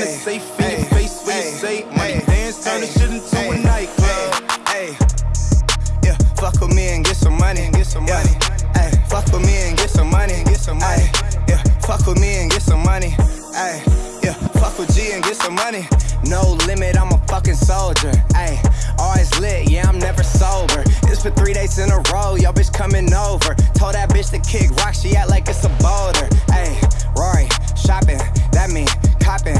kinda safe in your face when you say money dance, turn this shit into a nightclub. Yeah, fuck with me and get some money, get some money. Fuck with me and get some money, get some money. Yeah, fuck with me and get some money. Hey, yeah, fuck with G and get some money. No limit, I'm a fucking soldier. Hey, always lit, yeah, I'm never sober. It's for three days in a row, y'all bitch coming over. Told that bitch to kick rock, she act like it's a boulder. Hey, Rory, shopping, that mean copping.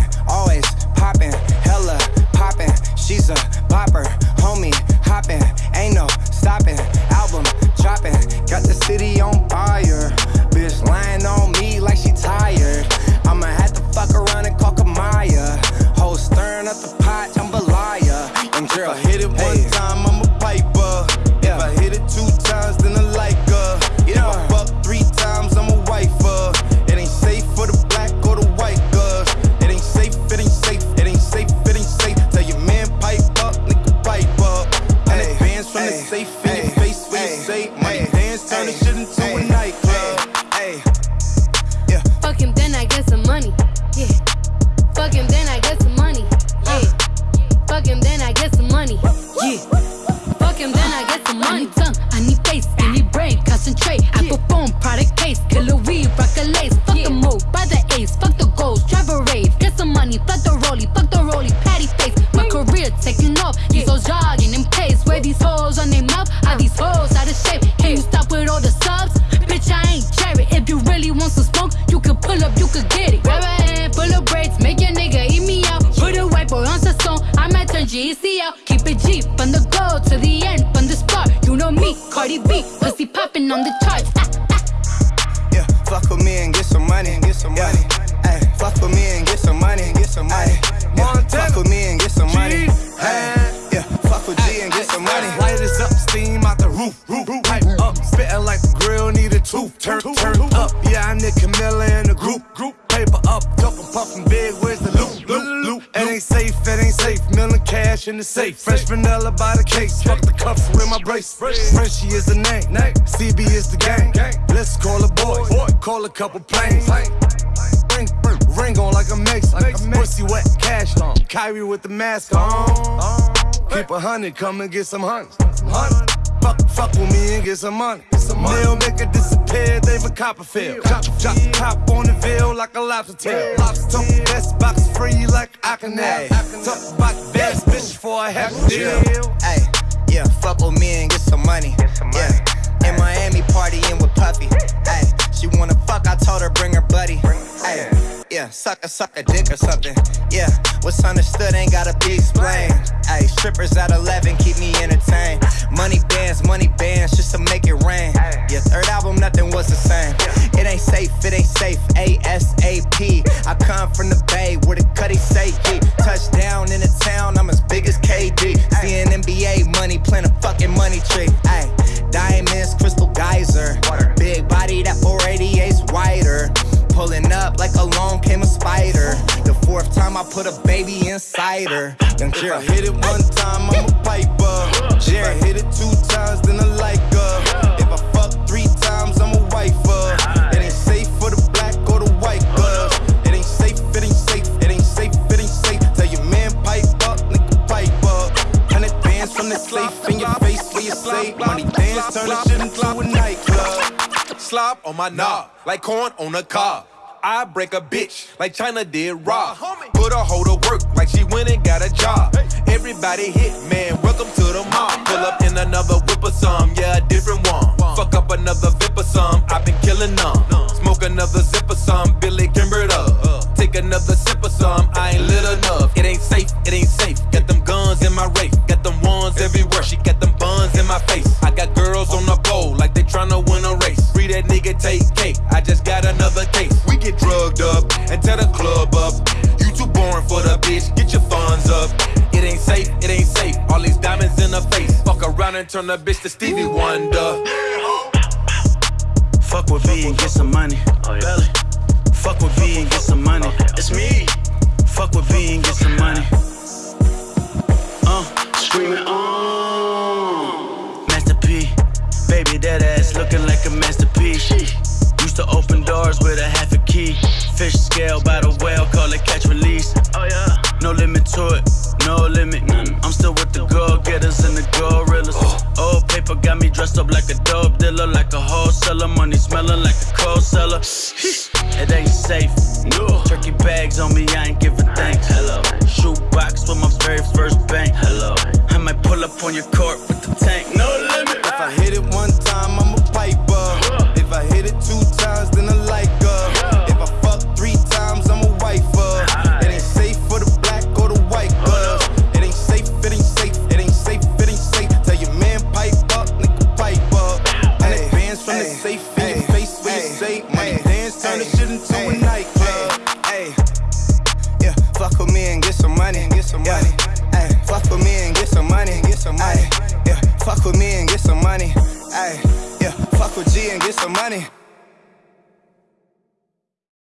City on fire. Bitch lying on me like she tired. I'ma have to fuck around and call Kamaiyah. Whole stirring up the pot, jambalaya. And girl, If I hit it one hey. time, I'm a piper. Yeah. If I hit it two times, then I like her. If I fuck three times, I'm a wifer. It ain't safe for the black or the white girls. It ain't safe, it ain't safe, it ain't safe, it ain't safe. Tell your man pipe up, nigga pipe up. Hundred Hey, bands from the safe Cardi B, pussy popping on the charts. Ah, ah. yeah, fuck with me and get some money. Get some money. Hey, fuck with me and get some money. Get some money. Yeah, fuck with me and get some money. Hey, yeah, fuck with G and get some money. Light is up, steam out the roof. roof, roof. Pipe up, spitting like the grill need a tooth. Turn, turn up, yeah, I need Camilla in the group. Group paper up, talking puffin' big. Where's the loot? Loot, loot. It ain't safe, it ain't safe. Cash in the safe. Fresh vanilla by the case. Fuck the cuffs with my brace. Frenchie is the name. CB is the gang. Let's call a boy. Call a couple planes. Ring, ring on like a Mason. Pussy wet, cash on. Kyrie with the mask on. Keep a hundred, come and get some hunts. Fuck, fuck with me and get some money. Meal make it disappear, David Copperfield. Chop, chop, chop on the veal like a lobster tail. Talk best box free like I can have. Talk about best bitch for a half deal. Hey, yeah, fuck with me and get some money. Yeah, in Miami partying with Puffy. Hey, she wanna fuck, I told her bring her buddy. Hey, yeah, suck a suck a dick or something. Yeah, what's understood ain't gotta be explained. Hey, strippers at 11 keep me tree. Ay, diamonds, crystal geyser. Big body, that 488's wider. Pulling up like along came a spider. The fourth time I put a baby inside her. Young If I hit it one time, I'm a piper. If I hit it two times, then I like her. Slop on my knob, like corn on a cob. I break a bitch like Chyna did Rob. Put her hoe to work like she went and got a job. Everybody hit, man, welcome to the mob. Pull up in another whip or some, yeah, a different one. Fuck up another vip or some, I've been killing them. Smoke another zip or some, Billy Kimbered up. Take another sip or some, I ain't lit enough. It ain't safe, it ain't safe. Got them guns in my race, got them ones everywhere. She got them buns in my face. Drugged up and tear the club up. You too boring for the bitch, get your funds up. It ain't safe, it ain't safe. All these diamonds in her face. Fuck around and turn the bitch to Stevie Wonder. Fuck with V and get some money. Oh, Belly. Fuck with V and get some money. Key. Fish scale by the whale, call it catch release. Oh yeah. No limit to it, no limit. I'm still with the go getters and the gorillas. Oh. Old paper got me dressed up like a dope dealer, like a wholesaler. Money smelling like a cold cellar. It ain't safe. No. Turkey bags on me, I ain't giving thanks. Hello. Shoe box with my very first bank. Hello. I might pull up on your court with the tank. Some money.